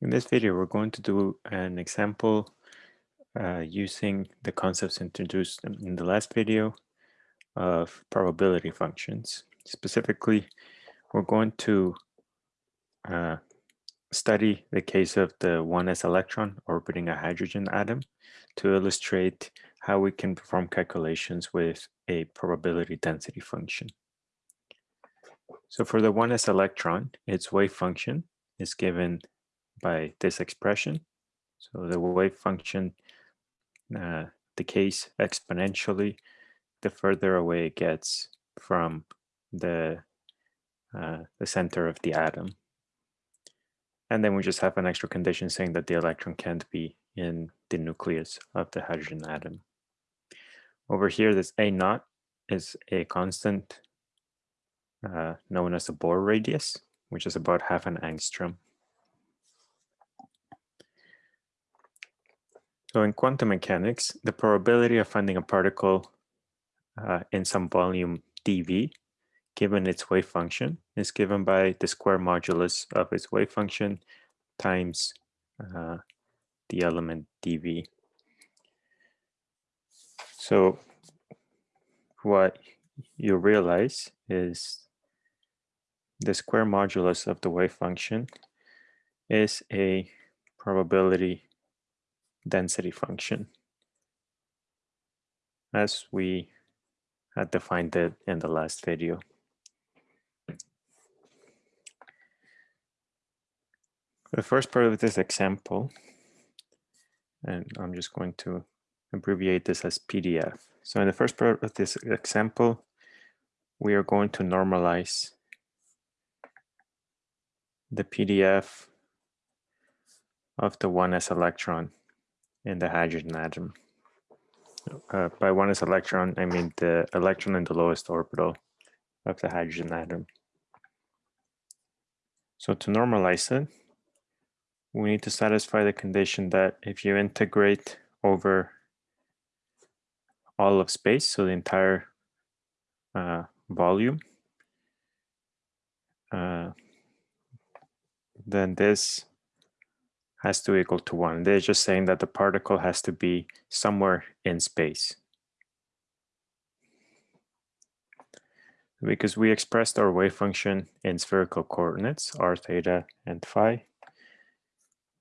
In this video, we're going to do an example uh, using the concepts introduced in the last video of probability functions. Specifically, we're going to uh, study the case of the 1s electron orbiting a hydrogen atom to illustrate how we can perform calculations with a probability density function. So for the 1s electron, its wave function is given by this expression. So the wave function uh, decays exponentially the further away it gets from the, uh, the center of the atom. And then we just have an extra condition saying that the electron can't be in the nucleus of the hydrogen atom. Over here, this A naught is a constant uh, known as the Bohr radius, which is about half an angstrom. So in quantum mechanics, the probability of finding a particle uh, in some volume dV, given its wave function, is given by the square modulus of its wave function times uh, the element dV. So what you realize is the square modulus of the wave function is a probability density function as we had defined it in the last video. The first part of this example, and I'm just going to abbreviate this as PDF. So in the first part of this example, we are going to normalize the PDF of the 1s electron in the hydrogen atom. Uh, by 1s electron, I mean the electron in the lowest orbital of the hydrogen atom. So to normalize it, we need to satisfy the condition that if you integrate over all of space, so the entire uh, volume, uh, then this has to equal to one. They're just saying that the particle has to be somewhere in space. Because we expressed our wave function in spherical coordinates, r, theta, and phi,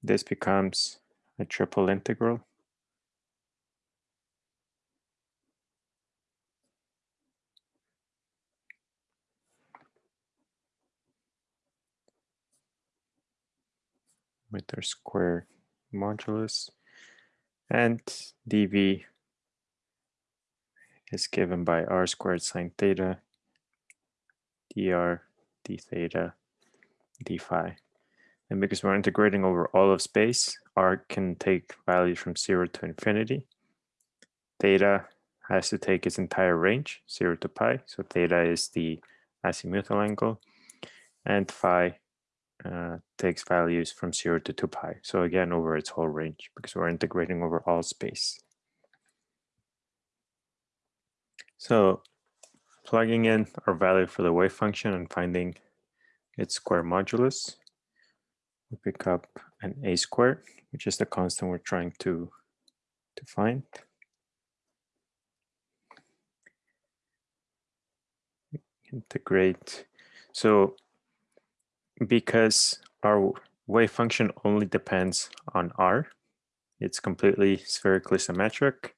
this becomes a triple integral with their square modulus. And dv is given by r squared sine theta, dr, d theta, d phi. And because we're integrating over all of space, r can take values from 0 to infinity. Theta has to take its entire range, 0 to pi. So theta is the azimuthal angle. And phi uh, takes values from 0 to 2 pi. So again, over its whole range, because we're integrating over all space. So plugging in our value for the wave function and finding its square modulus, we pick up an a squared, which is the constant we're trying to, to find. Integrate. So because our wave function only depends on r, it's completely spherically symmetric,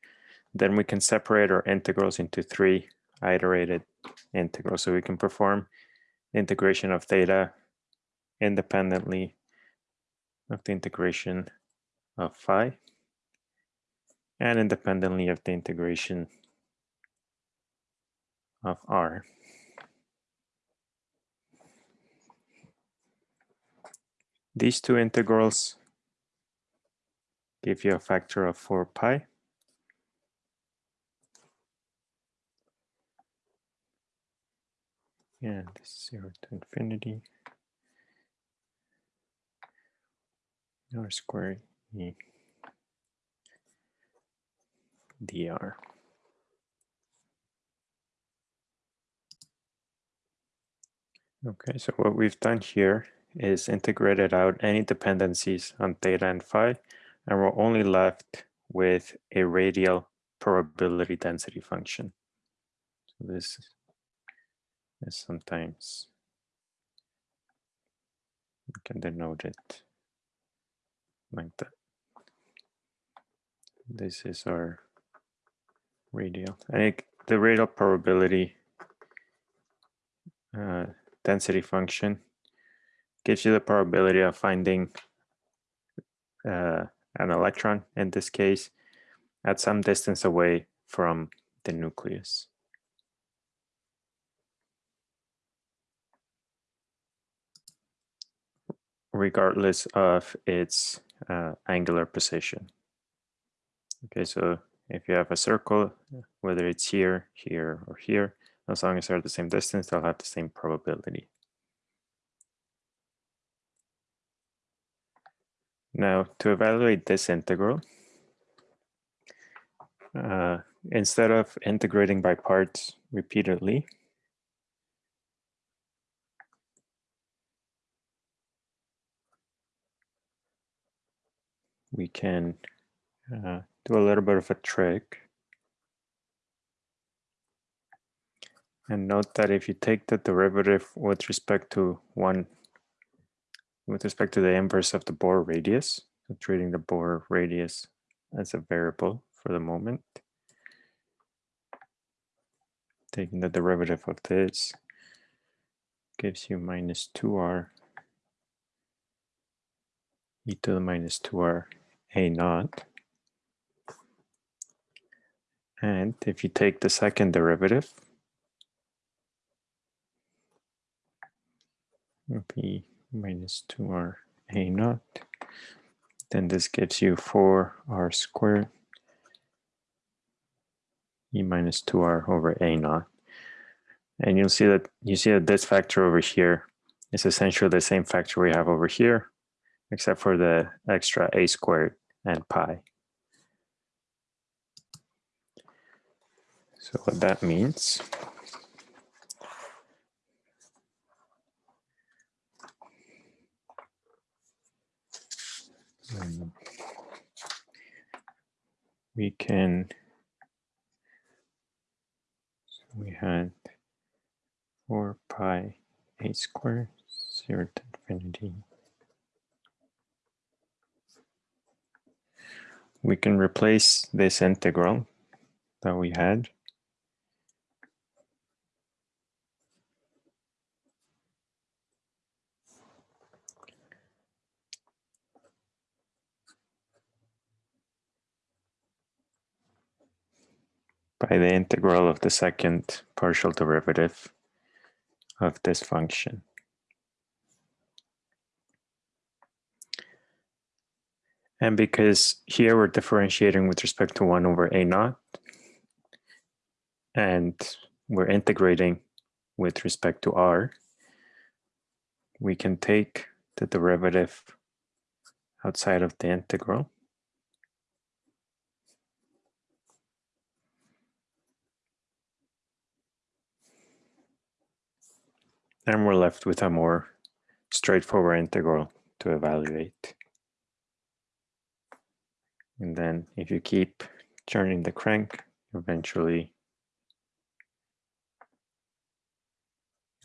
then we can separate our integrals into three iterated integrals. So we can perform integration of theta independently of the integration of phi and independently of the integration of r. These two integrals give you a factor of 4 pi. And this is 0 to infinity. r squared e dr. Okay, so what we've done here is integrated out any dependencies on theta and phi, and we're only left with a radial probability density function. So this is sometimes you can denote it like that. This is our radial. I think the radial probability uh, density function gives you the probability of finding uh, an electron, in this case, at some distance away from the nucleus. regardless of its uh, angular position. Okay, so if you have a circle, whether it's here, here, or here, as long as they're at the same distance, they'll have the same probability. Now, to evaluate this integral, uh, instead of integrating by parts repeatedly, we can uh, do a little bit of a trick. And note that if you take the derivative with respect to one, with respect to the inverse of the Bohr radius, so treating the Bohr radius as a variable for the moment, taking the derivative of this gives you minus 2r e to the minus 2r a naught. And if you take the second derivative, b minus 2r a naught, then this gives you 4r squared e minus 2r over a naught. And you'll see that you see that this factor over here is essentially the same factor we have over here, except for the extra a squared and pi. So what that means um, we can so we had 4 pi a squared 0 to infinity we can replace this integral that we had by the integral of the second partial derivative of this function. And because here we're differentiating with respect to 1 over a naught, and we're integrating with respect to r, we can take the derivative outside of the integral. And we're left with a more straightforward integral to evaluate. And then if you keep turning the crank, eventually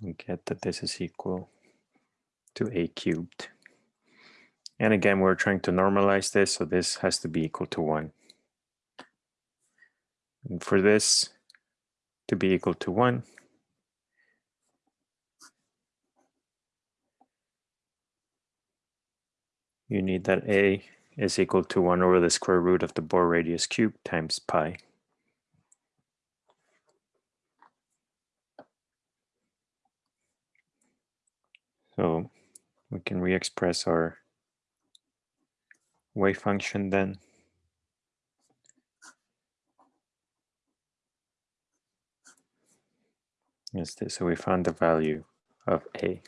you get that this is equal to a cubed. And again, we're trying to normalize this, so this has to be equal to 1. And for this to be equal to 1, you need that a is equal to 1 over the square root of the Bohr radius cubed times pi. So we can re-express our wave function then. Yes, so we found the value of A.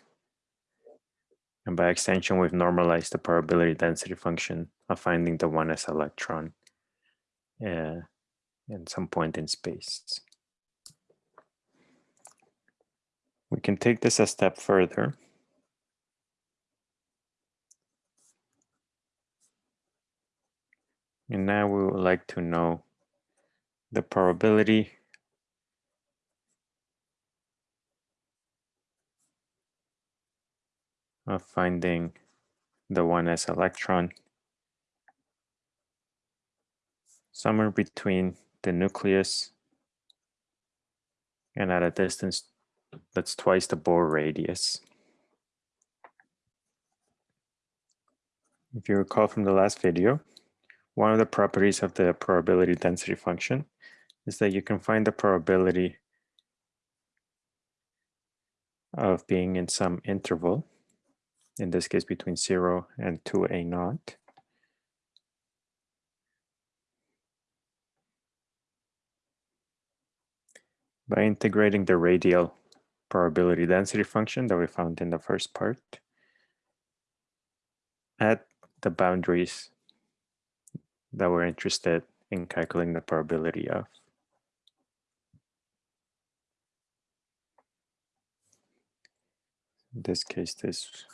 And by extension, we've normalized the probability density function of finding the 1s electron uh, at some point in space. We can take this a step further. And now we would like to know the probability of finding the 1s electron somewhere between the nucleus and at a distance that's twice the Bohr radius. If you recall from the last video, one of the properties of the probability density function is that you can find the probability of being in some interval, in this case between 0 and 2a naught. by integrating the radial probability density function that we found in the first part at the boundaries that we're interested in calculating the probability of. In this case, this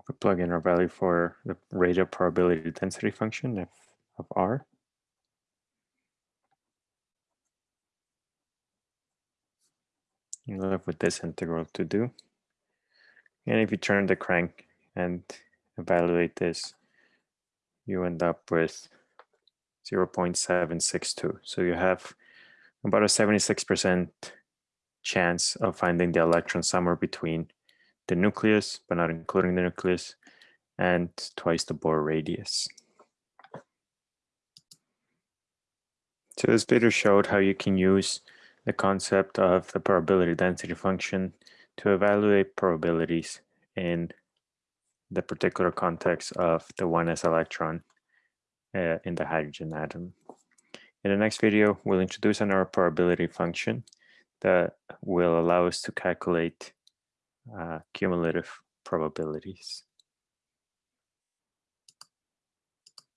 if we plug in our value for the radial probability density function of, of R, you left with this integral to do. And if you turn the crank and evaluate this, you end up with 0.762. So you have about a 76% chance of finding the electron somewhere between the nucleus, but not including the nucleus, and twice the Bohr radius. So this video showed how you can use the concept of the probability density function to evaluate probabilities in the particular context of the 1s electron uh, in the hydrogen atom. In the next video, we'll introduce another probability function that will allow us to calculate uh, cumulative probabilities.